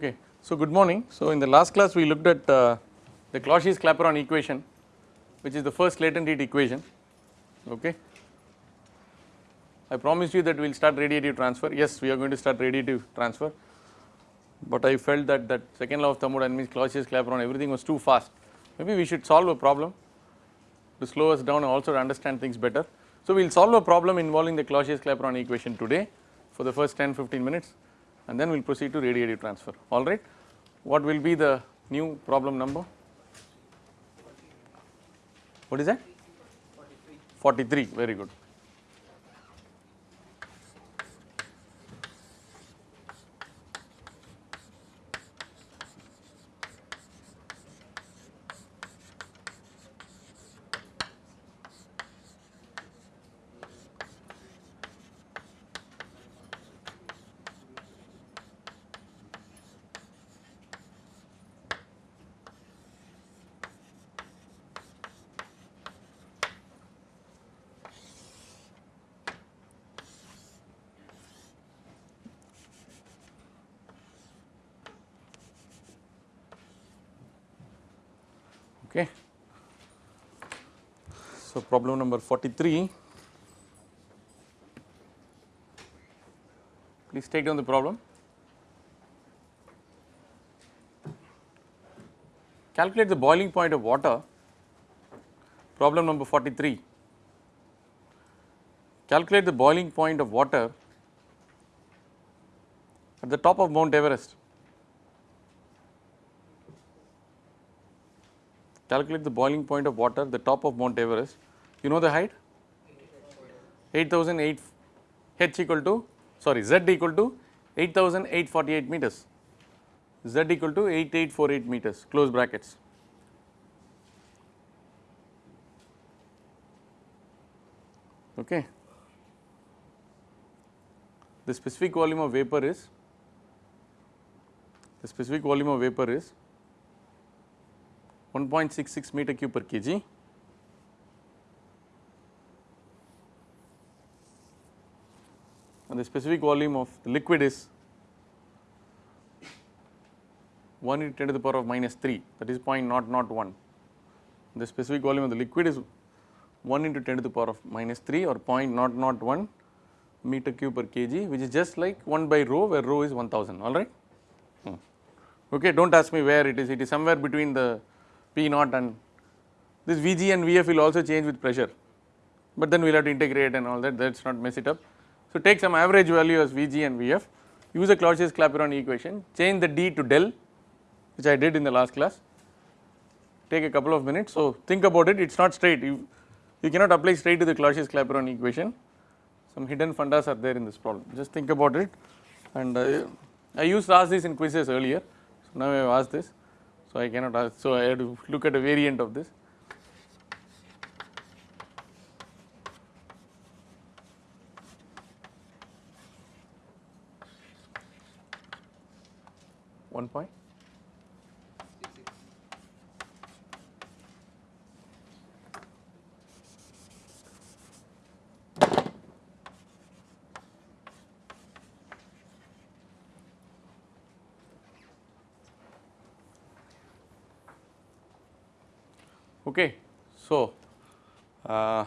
Okay, so good morning. So in the last class we looked at uh, the Clausius-Clapeyron equation which is the first latent heat equation. Okay. I promised you that we will start radiative transfer. Yes, we are going to start radiative transfer, but I felt that that second law of thermodynamics, Clausius-Clapeyron everything was too fast. Maybe we should solve a problem to slow us down and also to understand things better. So we will solve a problem involving the Clausius-Clapeyron equation today for the first 10 15 minutes and then we will proceed to radiative transfer alright. What will be the new problem number? What is that? 43 very good. Okay. So problem number 43, please take down the problem. Calculate the boiling point of water, problem number 43. Calculate the boiling point of water at the top of Mount Everest. Calculate the boiling point of water the top of Mount Everest. You know the height? 8008 h equal to sorry z equal to 8848 meters, z equal to 8848 meters close brackets. Okay. The specific volume of vapor is the specific volume of vapor is 1.66 meter cube per kg. And the specific volume of the liquid is 1 into 10 to the power of minus 3 that is 0.001. The specific volume of the liquid is 1 into 10 to the power of minus 3 or 0.001 meter cube per kg which is just like 1 by rho where rho is 1000 alright. Hmm. Okay, do not ask me where it is, it is somewhere between the P naught and this Vg and Vf will also change with pressure, but then we will have to integrate and all that. That is not mess it up. So take some average value as Vg and Vf, use a Clausius-Clapeyron equation, change the d to del which I did in the last class, take a couple of minutes. So think about it, it is not straight, you, you cannot apply straight to the Clausius-Clapeyron equation, some hidden fundas are there in this problem, just think about it. And uh, I used to ask this in quizzes earlier, so now I have asked this. So, I cannot ask, so I have to look at a variant of this. One point. Okay. So, uh,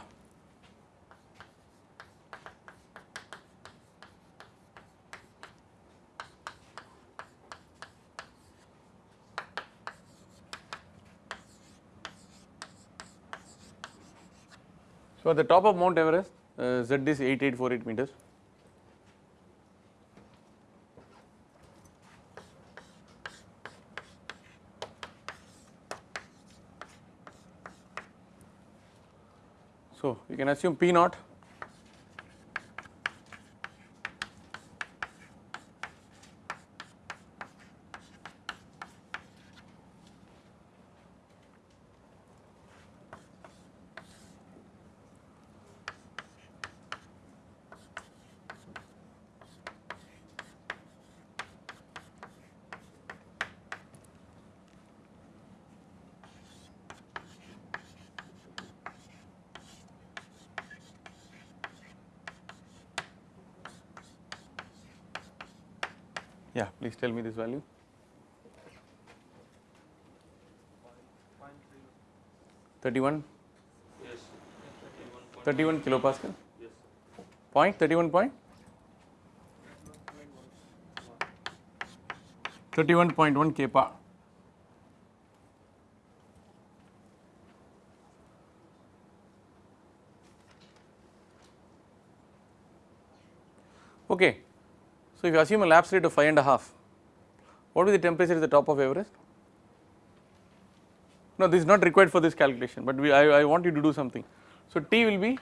so at the top of Mount Everest uh, Z is 8848 meters. So, you can assume P naught tell me this value. Thirty-one. Yes. Thirty-one kilopascal. Yes. Point thirty-one point. 31.1 kPa. Okay. So, if you assume a lapse rate of 5.5, what will be the temperature at the top of Everest? No this is not required for this calculation but we I, I want you to do something. So T will be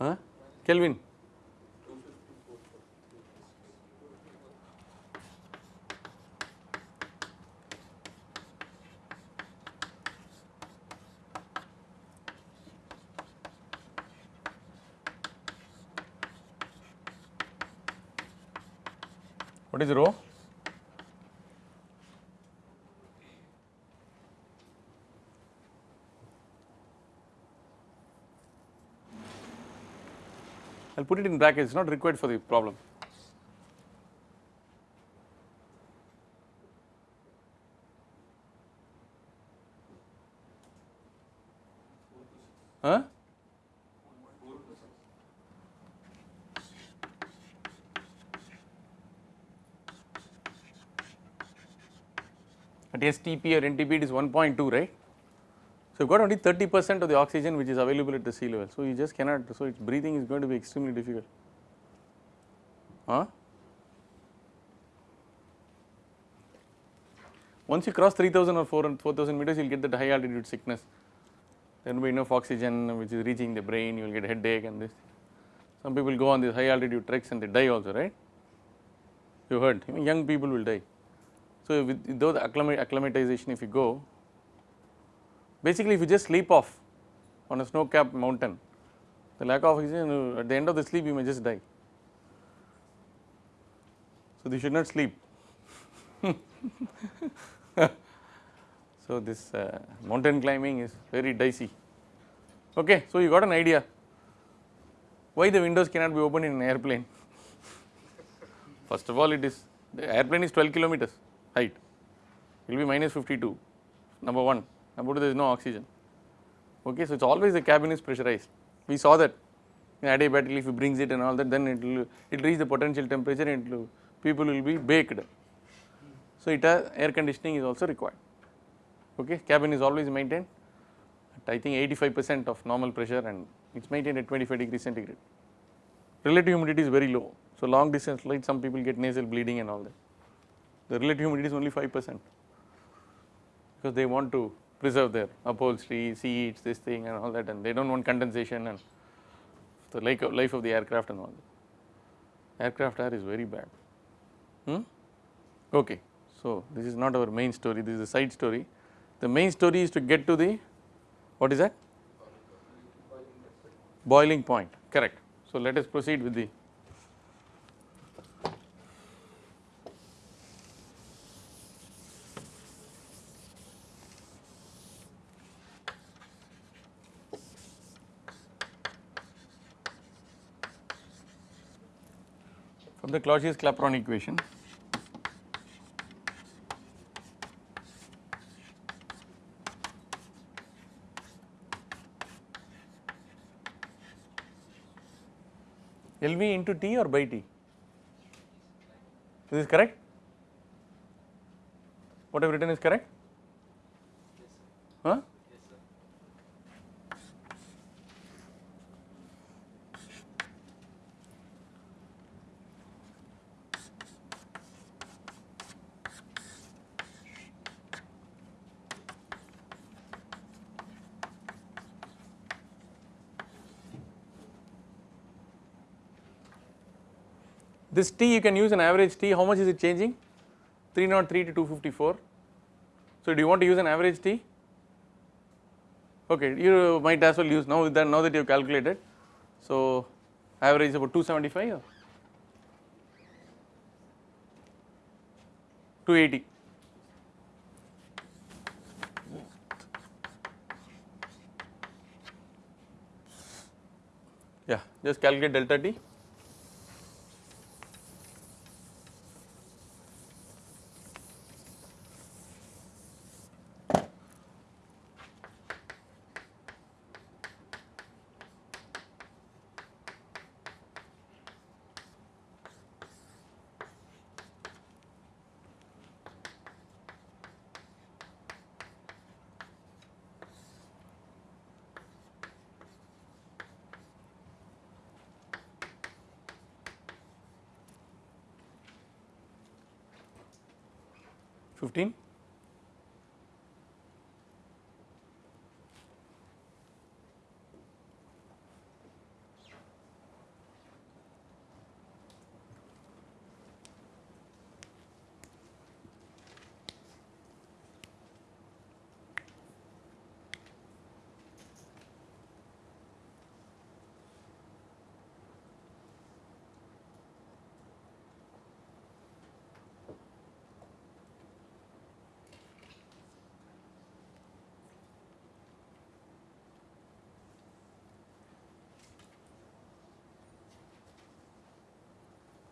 huh? Kelvin. What is rho put it in brackets, it is not required for the problem. Huh? At STP or NTP it is 1.2 right. So you got only 30 percent of the oxygen which is available at the sea level. So you just cannot, so its breathing is going to be extremely difficult. Huh? Once you cross 3000 or 4000 meters you will get that high altitude sickness. There will be enough oxygen which is reaching the brain, you will get headache and this. Some people go on these high altitude treks and they die also right. You heard, young people will die. So with the acclimatization if you go Basically, if you just sleep off on a snow capped mountain, the lack of oxygen at the end of the sleep you may just die. So, you should not sleep. so, this uh, mountain climbing is very dicey. Okay, so you got an idea why the windows cannot be opened in an airplane. First of all, it is the airplane is 12 kilometers height, it will be minus 52, number 1 about there is no oxygen. Okay, so it's always the cabin is pressurized. We saw that in adiabatically if he brings it and all that, then it will it reach the potential temperature and will, people will be baked. So it has air conditioning is also required. Okay, cabin is always maintained at I think 85 percent of normal pressure and it's maintained at 25 degrees centigrade. Relative humidity is very low. So long distance flight some people get nasal bleeding and all that. The relative humidity is only 5 percent because they want to preserve their upholstery, seats, this thing and all that and they do not want condensation and the life of the aircraft and all that. Aircraft air is very bad. Hmm? Okay. So, this is not our main story, this is a side story. The main story is to get to the, what is that? Boiling point, correct. So, let us proceed with the the Clausius-Clapeyron equation. LV into T or by T? Is this correct? What I have written is correct? Huh? This T you can use an average T, how much is it changing? 303 to 254. So do you want to use an average T? Okay, you might as well use now that now that you have calculated. So average is about 275 or 280. Yeah, just calculate delta T.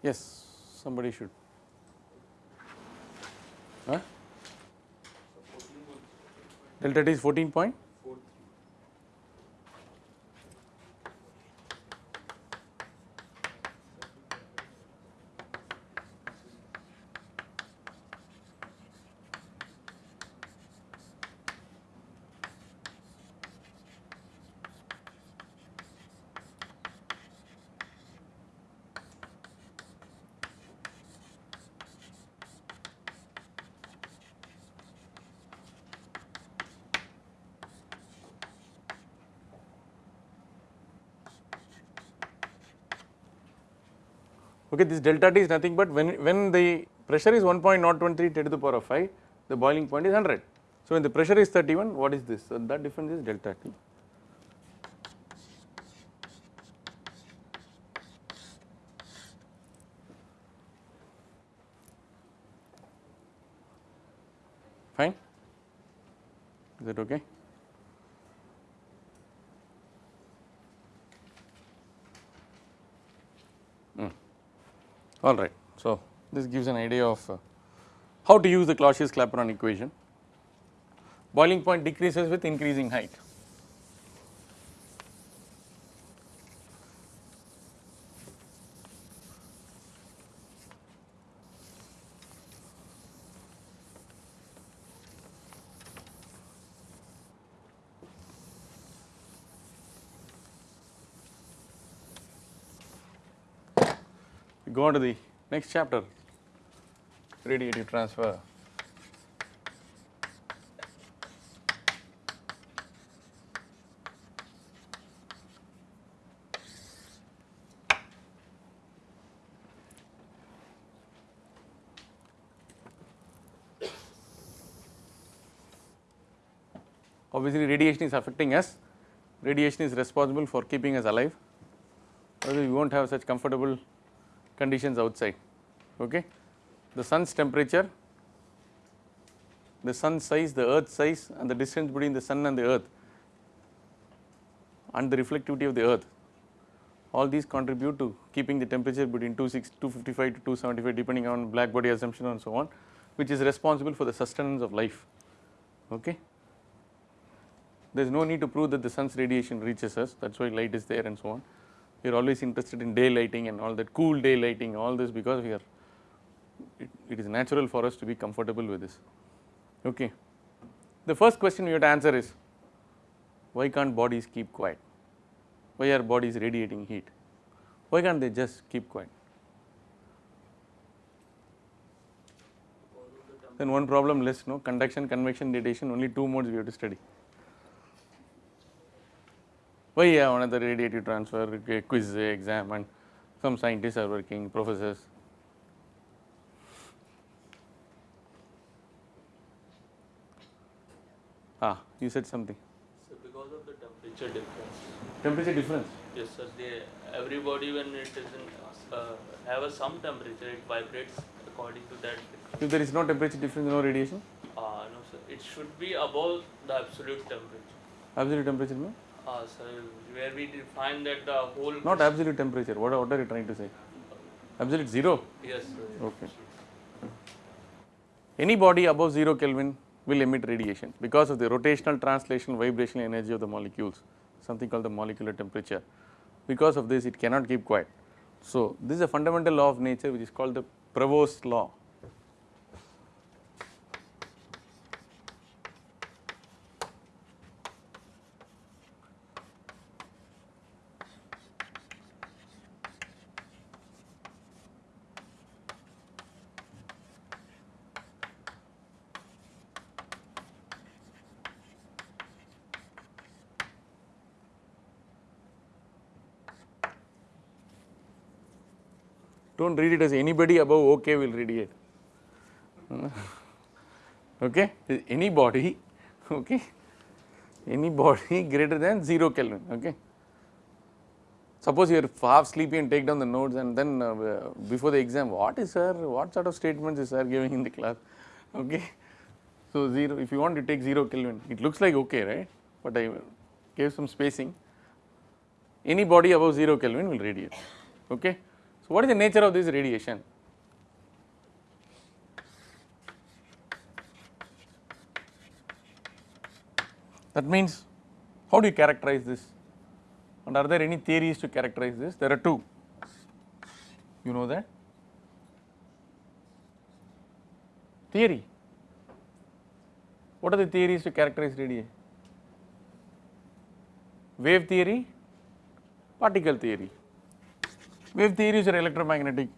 Yes, somebody should. Huh? Delta T is 14 point? Okay, this delta T is nothing but when, when the pressure is 1.023 10 to the power of 5, the boiling point is 100. So, when the pressure is 31, what is this? So, that difference is delta T. Fine? Is that okay? All right. So, this gives an idea of uh, how to use the Clausius-Clapeyron equation. Boiling point decreases with increasing height. Go on to the next chapter. Radiative transfer. Obviously, radiation is affecting us, radiation is responsible for keeping us alive, otherwise we will not have such comfortable conditions outside. Okay. The sun's temperature, the sun size, the earth size and the distance between the sun and the earth and the reflectivity of the earth all these contribute to keeping the temperature between 255 to 275 depending on black body assumption and so on which is responsible for the sustenance of life. Okay. There is no need to prove that the sun's radiation reaches us that is why light is there and so on we are always interested in daylighting and all that cool daylighting all this because we are it, it is natural for us to be comfortable with this. Okay. The first question we have to answer is why can't bodies keep quiet? Why are bodies radiating heat? Why can't they just keep quiet? Then one problem less no conduction, convection, radiation only two modes we have to study. Why yeah, another radiative transfer, quiz, exam and some scientists are working, professors. Ah, you said something. So because of the temperature difference. Temperature difference. Yes, sir. They everybody when it is in uh, have a some temperature, it vibrates according to that. If there is no temperature difference, no radiation? Uh, no, sir. It should be above the absolute temperature. Absolute temperature mean? Uh, where we define that the whole. Not absolute temperature. What, what are you trying to say? Absolute zero? Yes, sir. Okay. Any body above 0 Kelvin will emit radiation because of the rotational, translational, vibrational energy of the molecules, something called the molecular temperature. Because of this, it cannot keep quiet. So, this is a fundamental law of nature which is called the Prevost's law. Do not read it as anybody above OK will radiate. okay, any body, okay, any body greater than 0 Kelvin. Okay. Suppose you are half sleepy and take down the notes and then uh, before the exam, what is sir, what sort of statements is sir giving in the class? Okay. So, 0, if you want to take 0 Kelvin, it looks like okay, right? But I gave some spacing. Any body above 0 Kelvin will radiate. Okay. So, what is the nature of this radiation? That means, how do you characterize this? And are there any theories to characterize this? There are two. You know that? Theory. What are the theories to characterize radiation? Wave theory, particle theory. Wave theories are electromagnetic.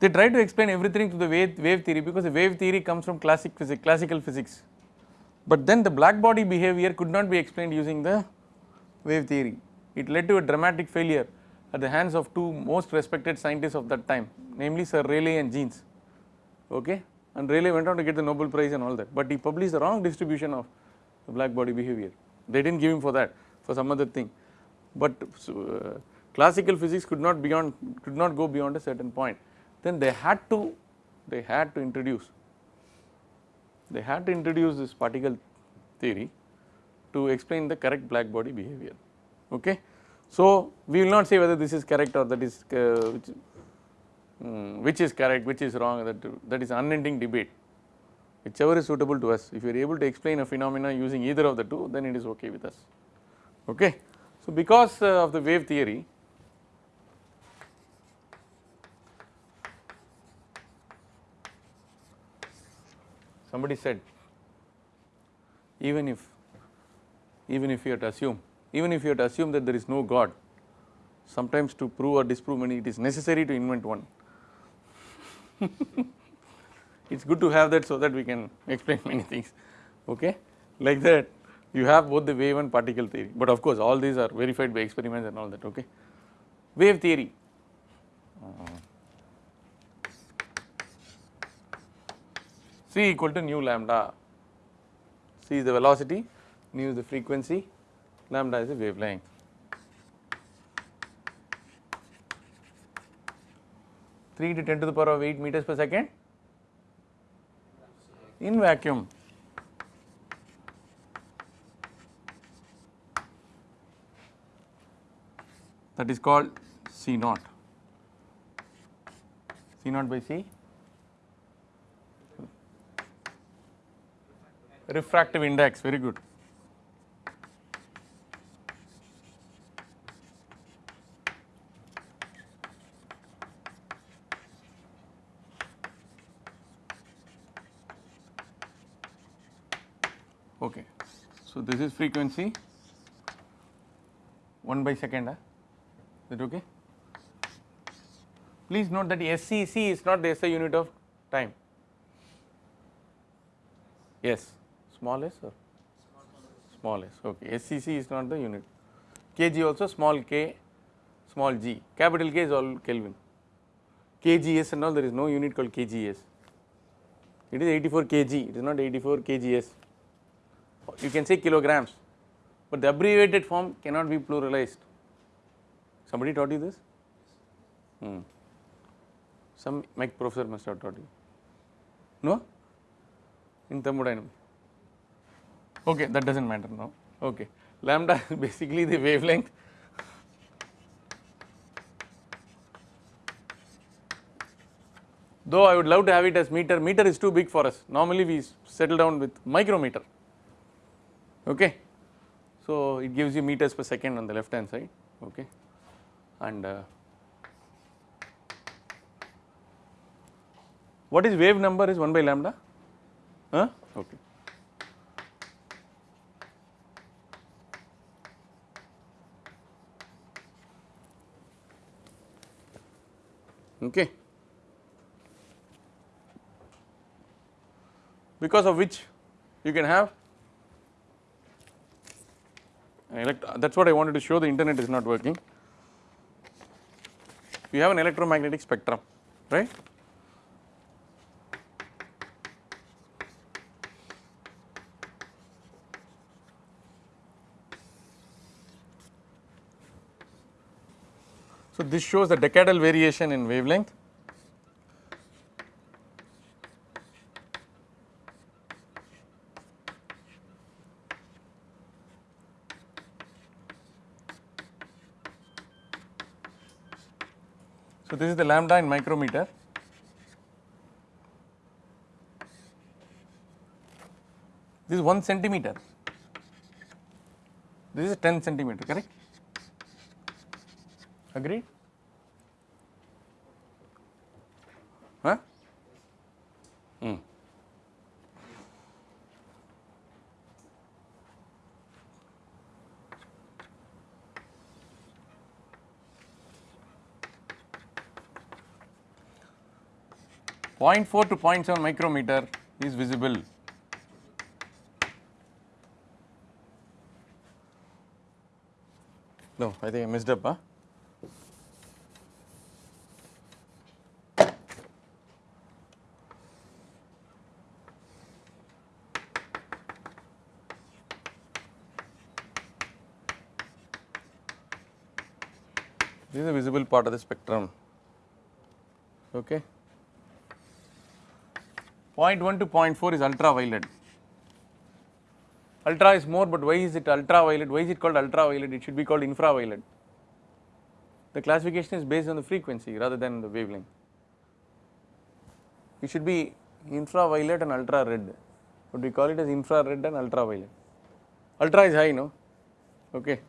They try to explain everything to the wave, wave theory because the wave theory comes from classic physics, classical physics. But then the black body behavior could not be explained using the wave theory. It led to a dramatic failure at the hands of two most respected scientists of that time namely Sir Rayleigh and Jeans. Okay? And Rayleigh went on to get the Nobel prize and all that. But he published the wrong distribution of the black body behavior. They did not give him for that for some other thing. But uh, classical physics could not beyond could not go beyond a certain point. Then they had to they had to introduce they had to introduce this particle theory to explain the correct black body behavior. Okay so, we will not say whether this is correct or that is uh, which, um, which, is correct, which is wrong that, that is unending debate whichever is suitable to us. If you are able to explain a phenomena using either of the two then it is okay with us. Okay. So, because uh, of the wave theory somebody said even if even if you have to assume even if you have to assume that there is no God, sometimes to prove or disprove many it is necessary to invent one. it is good to have that so that we can explain many things okay? Like that you have both the wave and particle theory, but of course all these are verified by experiments and all that okay. Wave theory. C equal to nu lambda, c is the velocity, nu is the frequency lambda is a wavelength. Three to ten to the power of eight meters per second in vacuum. That is called C naught. C naught by C. Refractive index, very good. Okay. So, this is frequency 1 by second, huh? Ah. is it okay? Please note that SCC is not the SI unit of time. Yes, small s or small s, okay. SCC is not the unit. kg also small k, small g, capital K is all Kelvin. KGS and all there is no unit called KGS. it is 84 kg, it is not 84 kgs. You can say kilograms, but the abbreviated form cannot be pluralized. Somebody taught you this? Hmm. Some professor must have taught you. No? In thermodynamics. Okay, that does not matter now. Okay. Lambda is basically the wavelength though I would love to have it as meter, meter is too big for us. Normally we settle down with micrometer, okay. So it gives you meters per second on the left hand side, okay. And uh, what is wave number is 1 by lambda, huh? okay. Okay. because of which you can have that is what I wanted to show the internet is not working. You have an electromagnetic spectrum right. So, this shows the decadal variation in wavelength this is the lambda in micrometer. This is 1 centimeter. This is 10 centimeter, correct? Agreed? Huh? Hmm. 0.4 to 0.7 micrometer is visible. No, I think I messed up. Huh? This is a visible part of the spectrum. Okay. 0.1 to 0.4 is ultraviolet. Ultra is more, but why is it ultraviolet? Why is it called ultraviolet? It should be called infraviolet. The classification is based on the frequency rather than the wavelength. It should be infraviolet and ultra red, but we call it as infrared and ultraviolet. Ultra is high, no? Okay,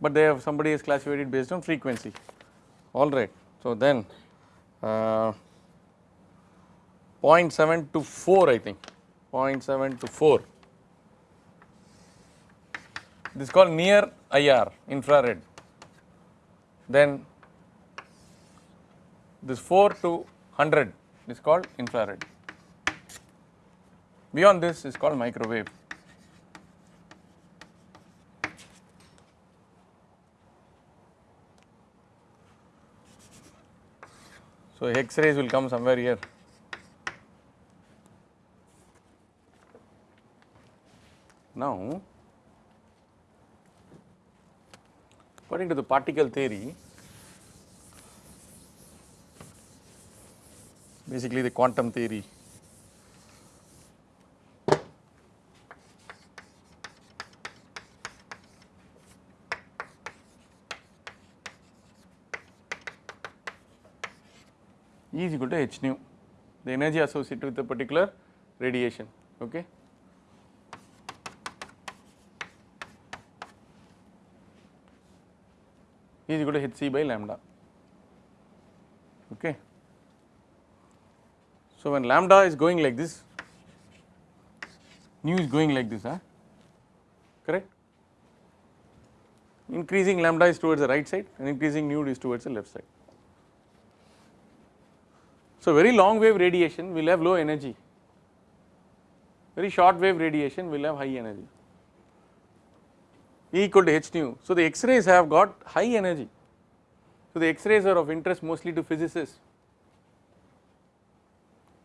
but they have somebody has classified it based on frequency. All right. So then. Uh, 0.7 to 4 I think. 0.7 to 4 this is called near IR infrared. Then this 4 to 100 is called infrared. Beyond this is called microwave. So x rays will come somewhere here Now, according to the particle theory, basically the quantum theory, E is equal to h nu, the energy associated with a particular radiation. Okay. Is equal to hc by lambda. Okay. So, when lambda is going like this, nu is going like this, huh? correct? Increasing lambda is towards the right side and increasing nu is towards the left side. So, very long wave radiation will have low energy, very short wave radiation will have high energy. E equal to h nu. So, the X-rays have got high energy. So, the X-rays are of interest mostly to physicists,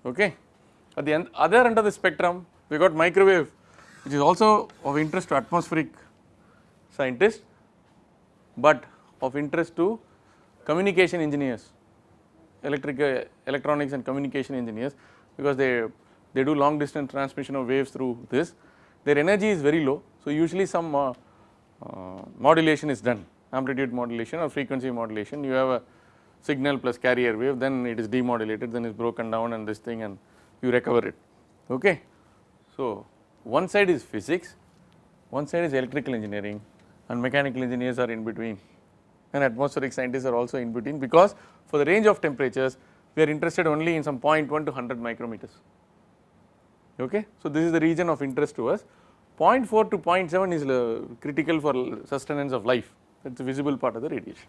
okay. At the end, other end of the spectrum, we got microwave, which is also of interest to atmospheric scientists, but of interest to communication engineers, electric, uh, electronics and communication engineers, because they they do long distance transmission of waves through this. Their energy is very low, so usually some uh, Uh, modulation is done, amplitude modulation or frequency modulation. You have a signal plus carrier wave, then it is demodulated, then it is broken down and this thing and you recover it. Okay. So, one side is physics, one side is electrical engineering and mechanical engineers are in between and atmospheric scientists are also in between because for the range of temperatures we are interested only in some 0.1 to 100 micrometers. Okay. So, this is the region of interest to us 0.4 to 0.7 is uh, critical for sustenance of life that is the visible part of the radiation.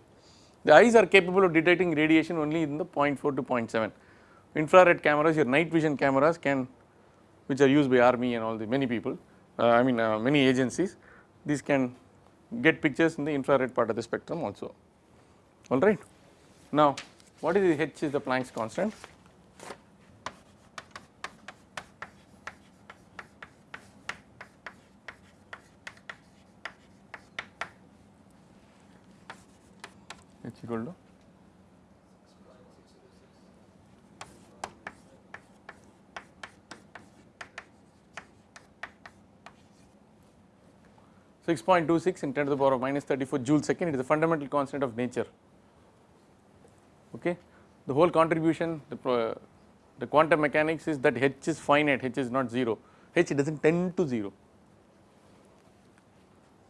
The eyes are capable of detecting radiation only in the 0.4 to 0.7. Infrared cameras your night vision cameras can which are used by army and all the many people uh, I mean uh, many agencies these can get pictures in the infrared part of the spectrum also alright. Now what is the H is the Planck's constant equal to Six point two six in ten to the power of minus thirty four joule second. It is a fundamental constant of nature. Okay, the whole contribution, the the quantum mechanics is that h is finite, h is not zero. h does not tend to zero.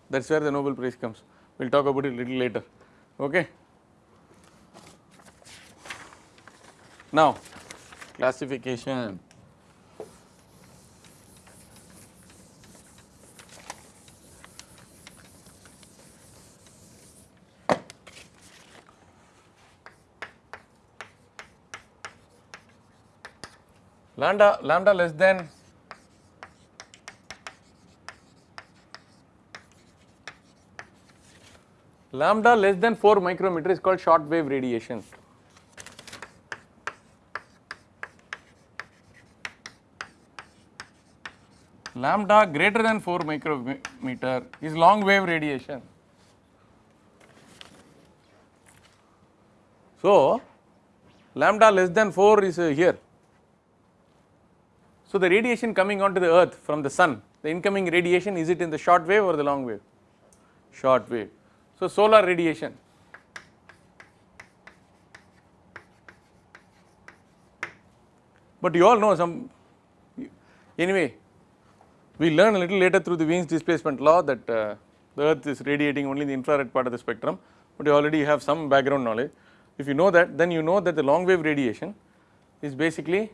That is where the Nobel Prize comes. We will talk about it a little later. Okay. Now, classification. Lambda, lambda less than lambda less than 4 micrometer is called short wave radiation. Lambda greater than 4 micrometer is long wave radiation. So, lambda less than 4 is uh, here. So, the radiation coming onto the earth from the sun, the incoming radiation is it in the short wave or the long wave? Short wave. So, solar radiation. But you all know some anyway we learn a little later through the Wien's displacement law that uh, the earth is radiating only the infrared part of the spectrum, but you already have some background knowledge. If you know that then you know that the long wave radiation is basically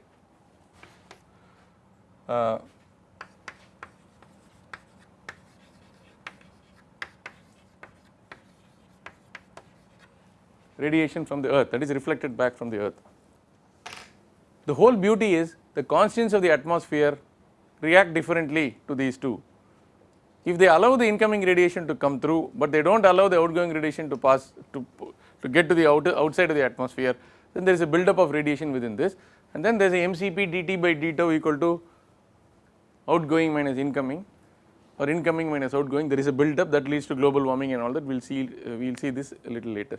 uh, radiation from the earth that is reflected back from the earth. The whole beauty is the constants of the atmosphere react differently to these two. If they allow the incoming radiation to come through, but they do not allow the outgoing radiation to pass to, to get to the outer, outside of the atmosphere, then there is a buildup of radiation within this. And then there is a mCp dt by d tau equal to outgoing minus incoming or incoming minus outgoing. There is a buildup that leads to global warming and all that. We will see uh, we will see this a little later.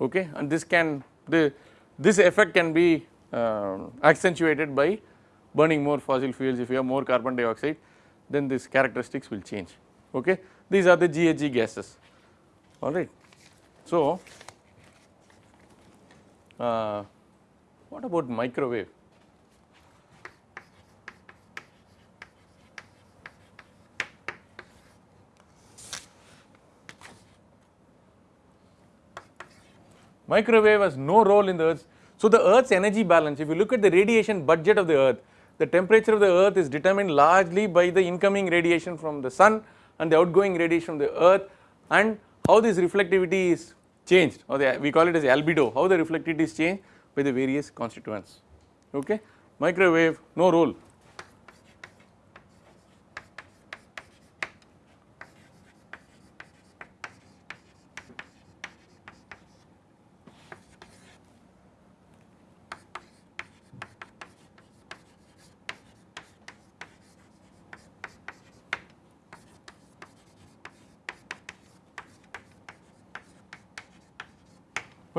Okay? And this can the this effect can be uh, accentuated by burning more fossil fuels, if you have more carbon dioxide, then these characteristics will change. Okay. These are the GHG gases, all right. So, uh, what about microwave? Microwave has no role in the earth. So, the earth's energy balance, if you look at the radiation budget of the earth, the temperature of the earth is determined largely by the incoming radiation from the sun and the outgoing radiation from the earth and how this reflectivity is changed or the, we call it as albedo, how the reflectivity is changed by the various constituents. Okay. Microwave no role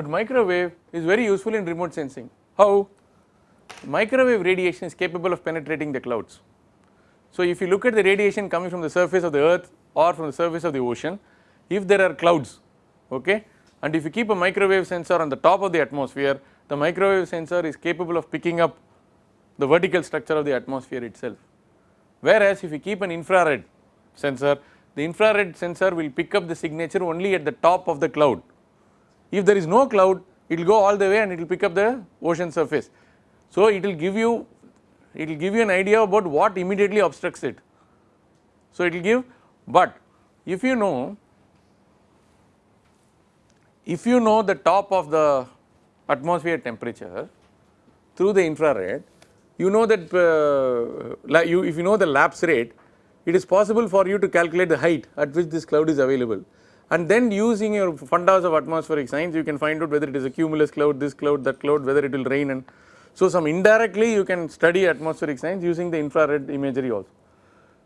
but microwave is very useful in remote sensing. How? Microwave radiation is capable of penetrating the clouds. So, if you look at the radiation coming from the surface of the earth or from the surface of the ocean, if there are clouds okay, and if you keep a microwave sensor on the top of the atmosphere, the microwave sensor is capable of picking up the vertical structure of the atmosphere itself. Whereas, if you keep an infrared sensor, the infrared sensor will pick up the signature only at the top of the cloud. If there is no cloud, it will go all the way and it will pick up the ocean surface. So, it will give you it will give you an idea about what immediately obstructs it. So, it will give, but if you know if you know the top of the atmosphere temperature through the infrared, you know that uh, you if you know the lapse rate, it is possible for you to calculate the height at which this cloud is available. And then using your fundas of atmospheric science, you can find out whether it is a cumulus cloud, this cloud, that cloud, whether it will rain and so some indirectly you can study atmospheric science using the infrared imagery also.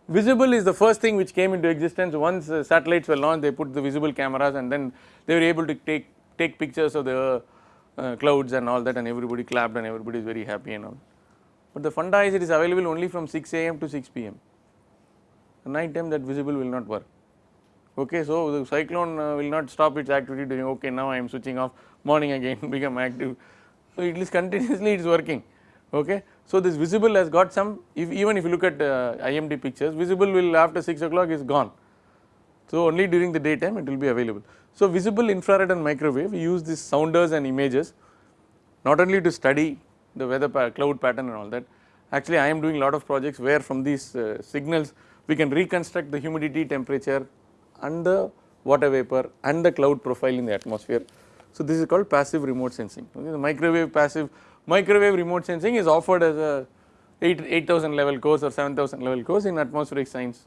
Visible is the first thing which came into existence once uh, satellites were launched they put the visible cameras and then they were able to take take pictures of the uh, clouds and all that and everybody clapped and everybody is very happy and all. But the funda is it is available only from 6 am to 6 pm. Night time that visible will not work. Okay, so the cyclone uh, will not stop its activity doing okay now I am switching off morning again become active. So it is continuously it is working. Okay. So this visible has got some if even if you look at uh, IMD pictures visible will after 6 o'clock is gone. So only during the daytime it will be available. So visible infrared and microwave we use these sounders and images not only to study the weather pa cloud pattern and all that actually I am doing lot of projects where from these uh, signals we can reconstruct the humidity temperature and the water vapor and the cloud profile in the atmosphere. So this is called passive remote sensing okay, the microwave passive microwave remote sensing is offered as a 8 8000 level course or 7000 level course in atmospheric science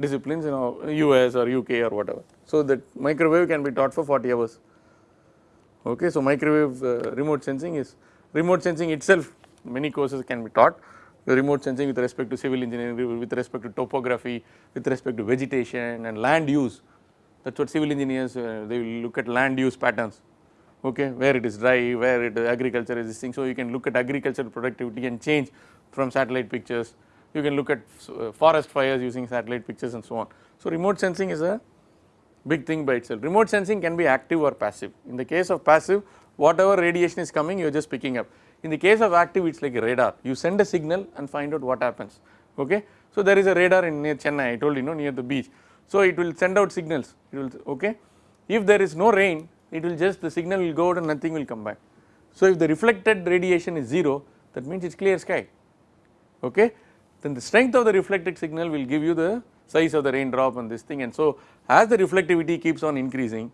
disciplines know US or UK or whatever. So that microwave can be taught for 40 hours okay. So microwave uh, remote sensing is remote sensing itself many courses can be taught remote sensing with respect to civil engineering with respect to topography with respect to vegetation and land use that is what civil engineers uh, they will look at land use patterns okay, where it is dry, where it agriculture is this thing. So, you can look at agricultural productivity and change from satellite pictures, you can look at uh, forest fires using satellite pictures and so on. So, remote sensing is a big thing by itself. Remote sensing can be active or passive. In the case of passive, whatever radiation is coming, you are just picking up. In the case of active, it is like a radar. You send a signal and find out what happens. Okay. So, there is a radar in near Chennai, I told you know near the beach. So, it will send out signals, it will okay. If there is no rain, it will just the signal will go out and nothing will come back. So, if the reflected radiation is 0 that means it is clear sky okay then the strength of the reflected signal will give you the size of the raindrop and this thing and so as the reflectivity keeps on increasing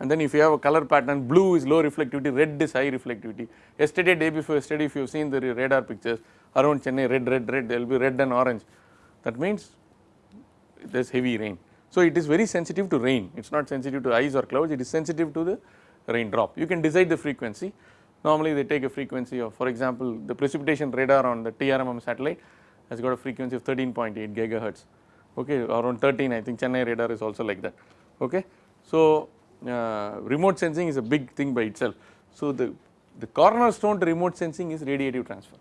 and then if you have a color pattern blue is low reflectivity red is high reflectivity. Yesterday day before yesterday if you have seen the radar pictures around Chennai red red red there will be red and orange. That means there is heavy rain. So, it is very sensitive to rain, it is not sensitive to ice or clouds, it is sensitive to the raindrop. You can decide the frequency, normally they take a frequency of for example, the precipitation radar on the TRMM satellite has got a frequency of 13.8 gigahertz, okay, around 13 I think Chennai radar is also like that, okay. So, uh, remote sensing is a big thing by itself. So, the, the cornerstone to remote sensing is radiative transfer,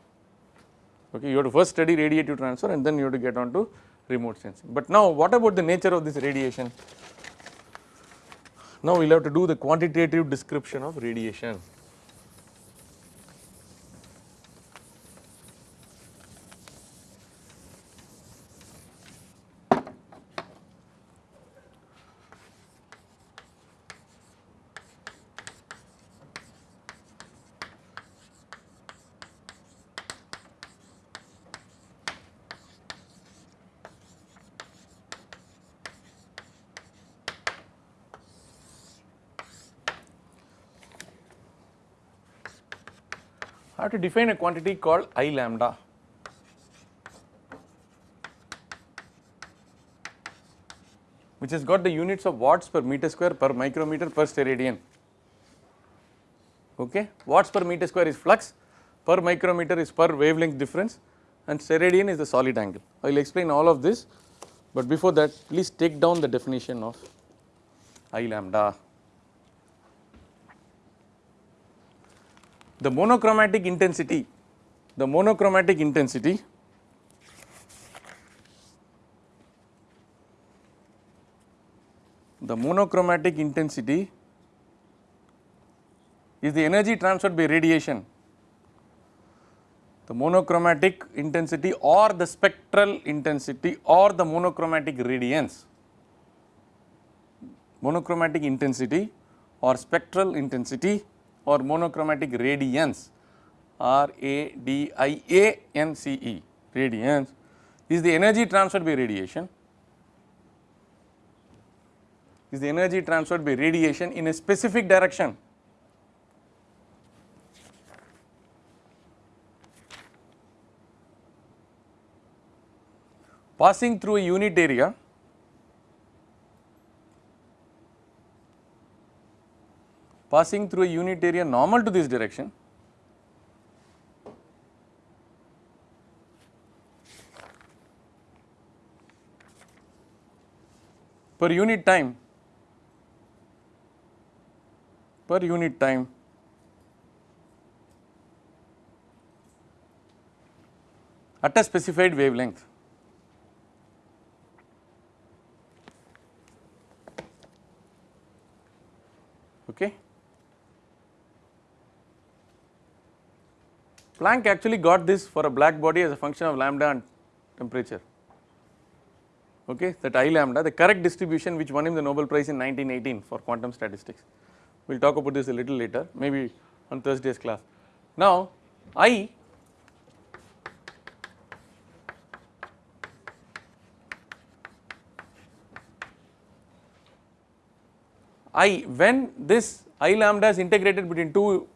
okay, you have to first study radiative transfer and then you have to get on to remote sensing. But now what about the nature of this radiation? Now we will have to do the quantitative description of radiation. Define a quantity called I lambda. which has got the units of watts per meter square per micrometer per steradian. Okay. Watts per meter square is flux, per micrometer is per wavelength difference and steradian is the solid angle. I will explain all of this, but before that please take down the definition of I lambda. The monochromatic intensity, the monochromatic intensity the monochromatic intensity is the energy transferred by radiation. The monochromatic intensity or the spectral intensity or the monochromatic radiance. Monochromatic intensity or spectral intensity or monochromatic radiance R A D I A N C E radiance is the energy transferred by radiation. Is the energy transferred by radiation in a specific direction. Passing through a unit area passing through a unit area normal to this direction. Per unit time. Per unit time. At a specified wavelength. Okay. Planck actually got this for a black body as a function of lambda and temperature. Okay, that I lambda, the correct distribution which won him the Nobel Prize in 1918 for quantum statistics. We will talk about this a little later, maybe on Thursday's class. Now, I I when this I lambda is integrated between two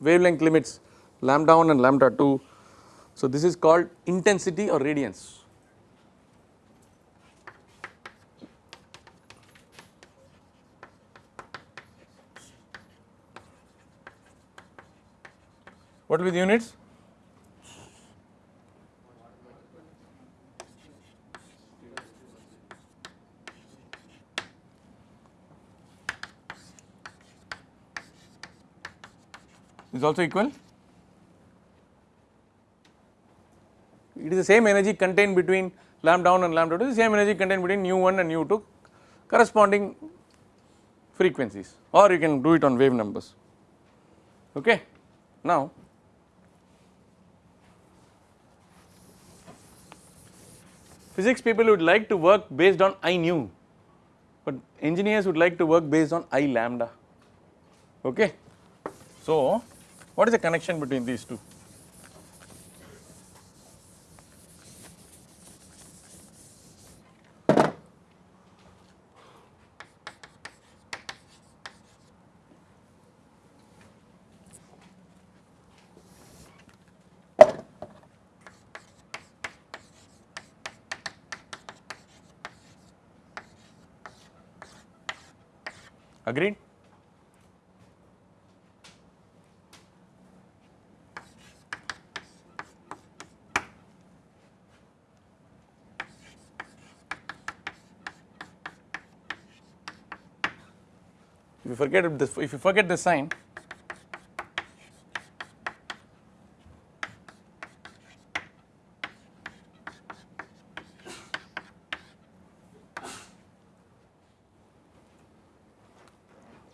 wavelength limits lambda 1 and lambda 2. So, this is called intensity or radiance. What will be the units? is also equal it is the same energy contained between lambda 1 and lambda 2 the same energy contained between nu 1 and nu 2 corresponding frequencies. Or you can do it on wave numbers. Okay? Now physics people would like to work based on I nu but engineers would like to work based on I lambda. Okay? So what is the connection between these two agreed? If you forget this if you forget the sign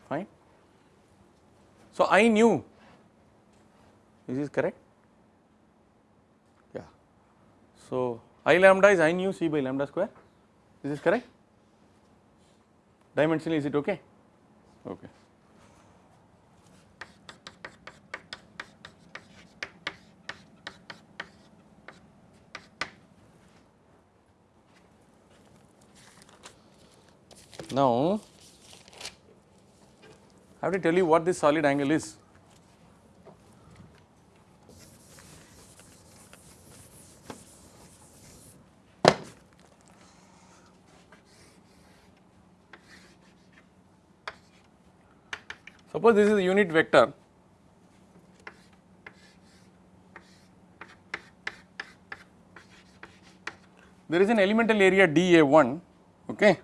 fine. So, I nu is this correct yeah. So, I lambda is I nu c by lambda square is this correct dimensionally is it okay. Now, I have to tell you what this solid angle is. Suppose this is a unit vector. There is an elemental area dA1, okay.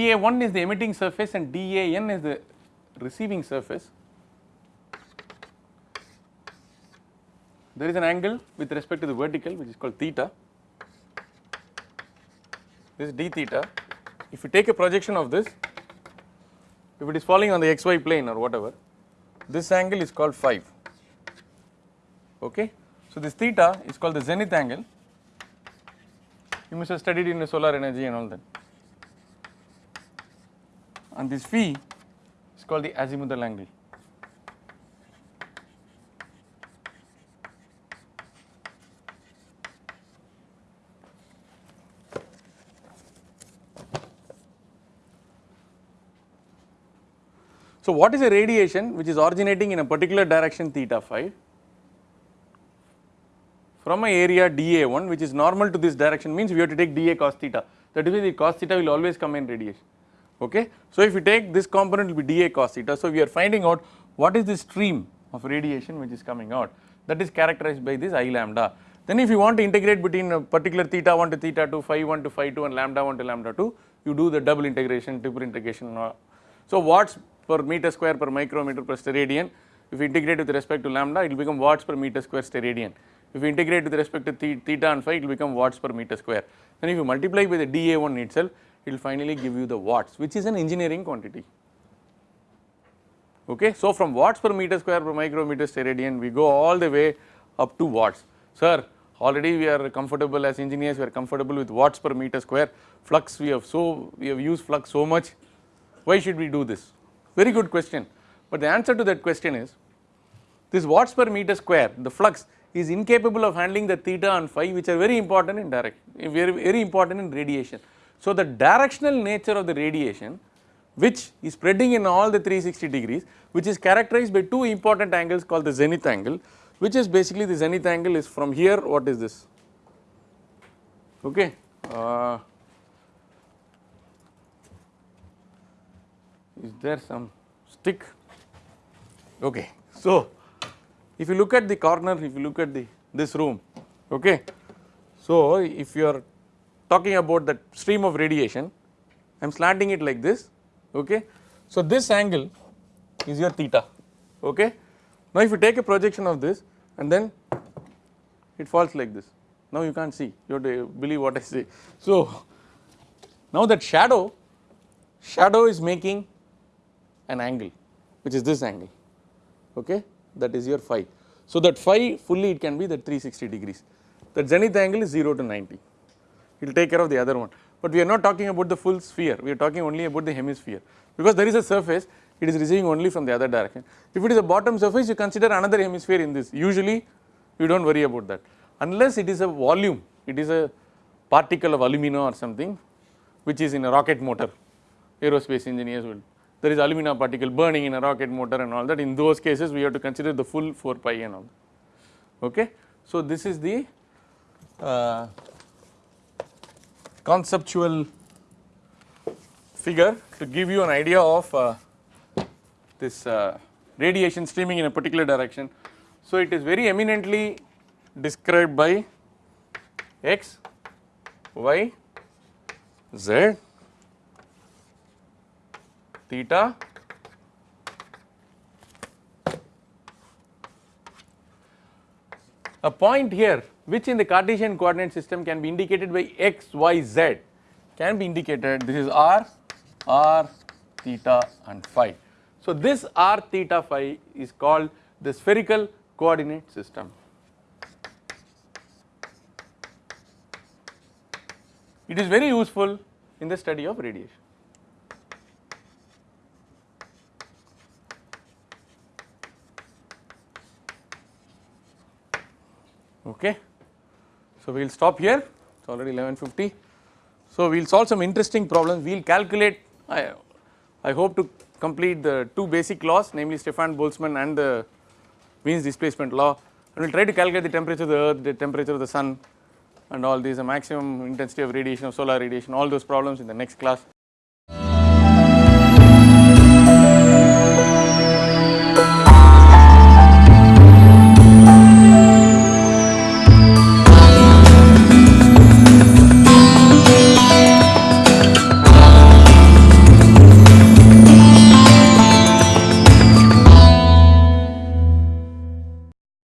dA1 is the emitting surface and dAn is the receiving surface. There is an angle with respect to the vertical which is called theta. This is d theta. If you take a projection of this, if it is falling on the xy plane or whatever, this angle is called phi. Okay. So, this theta is called the zenith angle. You must have studied in the solar energy and all that. And this phi is called the azimuthal angle. So, what is a radiation which is originating in a particular direction theta phi from a area dA1 which is normal to this direction means we have to take dA cos theta that is why the cos theta will always come in radiation okay. So, if you take this component will be dA cos theta so we are finding out what is the stream of radiation which is coming out that is characterized by this I lambda. Then if you want to integrate between a particular theta 1 to theta 2 phi 1 to phi 2 and lambda 1 to lambda 2 you do the double integration triple integration. So, watts per meter square per micrometer per steradian if you integrate with respect to lambda it will become watts per meter square steradian. If you integrate with respect to theta and phi it will become watts per meter square. Then if you multiply by the dA1 itself it will finally give you the watts which is an engineering quantity. Okay. So, from watts per meter square per micrometer steradian we go all the way up to watts. Sir already we are comfortable as engineers we are comfortable with watts per meter square flux we have so we have used flux so much why should we do this very good question but the answer to that question is this watts per meter square the flux is incapable of handling the theta and phi which are very important in direct very very important in radiation. So, the directional nature of the radiation which is spreading in all the 360 degrees which is characterized by two important angles called the zenith angle which is basically the zenith angle is from here what is this? Okay uh, is there some stick? Okay so if you look at the corner if you look at the this room okay so if you are talking about that stream of radiation I am slanting it like this okay? So this angle is your theta okay? Now if you take a projection of this and then it falls like this. Now you can't see you have to believe what I say. So now that shadow shadow is making an angle which is this angle okay? That is your phi. So, that phi fully it can be that 360 degrees. That zenith angle is 0 to 90 it will take care of the other one, but we are not talking about the full sphere. We are talking only about the hemisphere. Because there is a surface it is receiving only from the other direction. If it is a bottom surface you consider another hemisphere in this. Usually you do not worry about that. Unless it is a volume it is a particle of alumina or something which is in a rocket motor. Aerospace engineers will. There is alumina particle burning in a rocket motor and all that. In those cases we have to consider the full 4 pi and all okay. So, this is the uh, conceptual figure to give you an idea of uh, this uh, radiation streaming in a particular direction. So, it is very eminently described by x, y, z theta a point here which in the Cartesian coordinate system can be indicated by x, y, z can be indicated this is r, r, theta and phi. So, this r, theta, phi is called the spherical coordinate system. It is very useful in the study of radiation. Okay. So, we will stop here it is already 1150. So, we will solve some interesting problems we will calculate I, I hope to complete the two basic laws namely Stefan Boltzmann and the Wien's displacement law and we will try to calculate the temperature of the earth, the temperature of the sun and all these the maximum intensity of radiation of solar radiation all those problems in the next class.